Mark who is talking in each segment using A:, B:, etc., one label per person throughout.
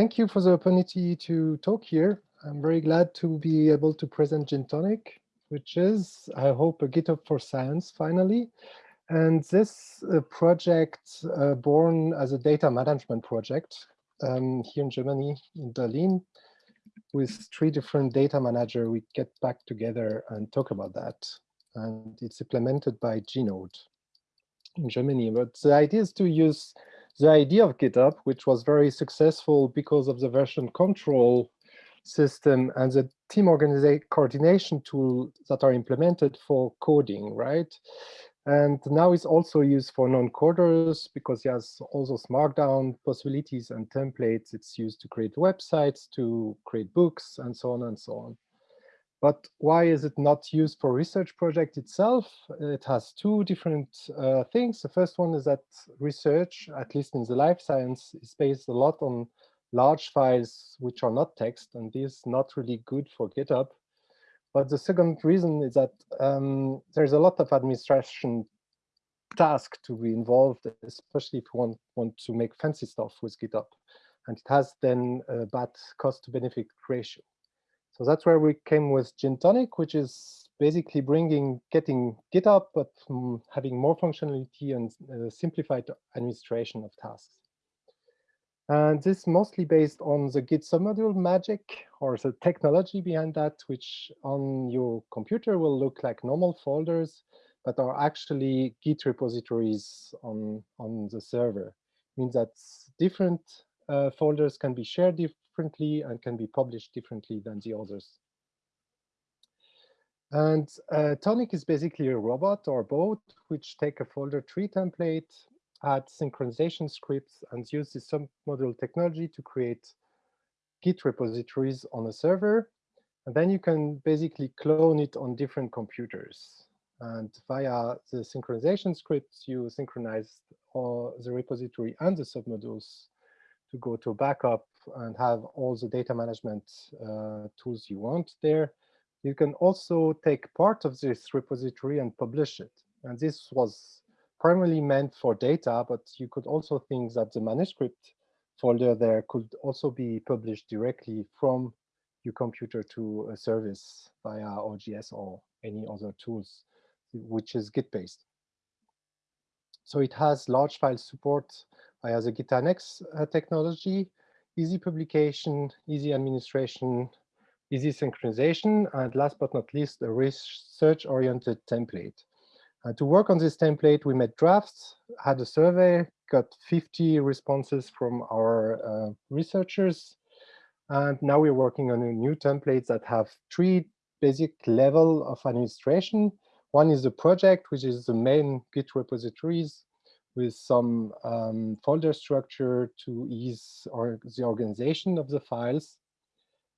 A: thank you for the opportunity to talk here. I'm very glad to be able to present Gintonic, which is, I hope, a GitHub for science finally. And this uh, project, uh, born as a data management project um, here in Germany, in Berlin, with three different data managers, we get back together and talk about that. And it's implemented by G-Node in Germany. But the idea is to use the idea of GitHub, which was very successful because of the version control system and the team organization coordination tool that are implemented for coding, right? And now it's also used for non-coders because it has all those markdown possibilities and templates. It's used to create websites, to create books, and so on and so on. But why is it not used for research project itself? It has two different uh, things. The first one is that research, at least in the life science, is based a lot on large files which are not text, and this is not really good for GitHub. But the second reason is that um, there's a lot of administration task to be involved, especially if you want, want to make fancy stuff with GitHub. And it has then a bad cost to benefit ratio. So that's where we came with Gintonic, which is basically bringing, getting GitHub, but um, having more functionality and uh, simplified administration of tasks. And this mostly based on the Git submodule magic or the technology behind that, which on your computer will look like normal folders, but are actually Git repositories on, on the server. It means that different uh, folders can be shared differently and can be published differently than the others. And uh, Tonic is basically a robot or boat which take a folder tree template, add synchronization scripts, and use the submodule technology to create Git repositories on a server. And then you can basically clone it on different computers. And via the synchronization scripts, you synchronize all the repository and the submodules to go to backup and have all the data management uh, tools you want there. You can also take part of this repository and publish it. And this was primarily meant for data, but you could also think that the manuscript folder there could also be published directly from your computer to a service via OGS or any other tools, which is Git-based. So it has large file support via the git-annex uh, technology, easy publication, easy administration, easy synchronization, and last but not least, a research-oriented template. Uh, to work on this template, we made drafts, had a survey, got 50 responses from our uh, researchers, and now we're working on a new template that have three basic level of administration. One is the project, which is the main Git repositories with some um, folder structure to ease or the organization of the files.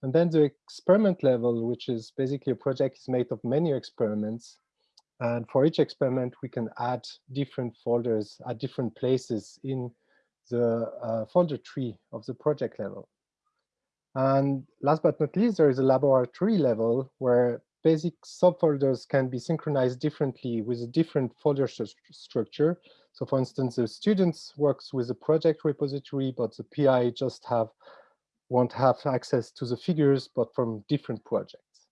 A: And then the experiment level, which is basically a project is made of many experiments. And for each experiment, we can add different folders at different places in the uh, folder tree of the project level. And last but not least, there is a laboratory level where basic subfolders can be synchronized differently with a different folder st structure. So for instance, the students works with a project repository, but the PI just have won't have access to the figures, but from different projects.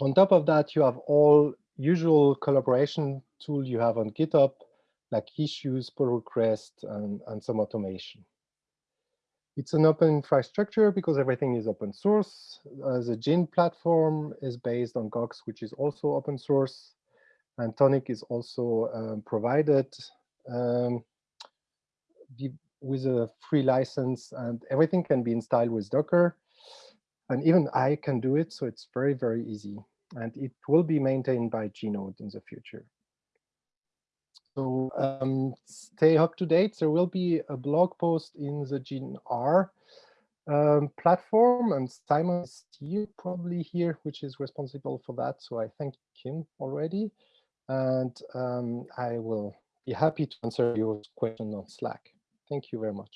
A: On top of that, you have all usual collaboration tool you have on GitHub, like issues, pull requests, and, and some automation. It's an open infrastructure because everything is open source. Uh, the Gin platform is based on Gogs, which is also open source. And Tonic is also um, provided um, with a free license and everything can be installed with Docker. And even I can do it, so it's very, very easy. And it will be maintained by G-Node in the future. So um, stay up to date. There will be a blog post in the GNR um, platform, and Simon is probably here, which is responsible for that. So I thank him already, and um, I will be happy to answer your question on Slack. Thank you very much.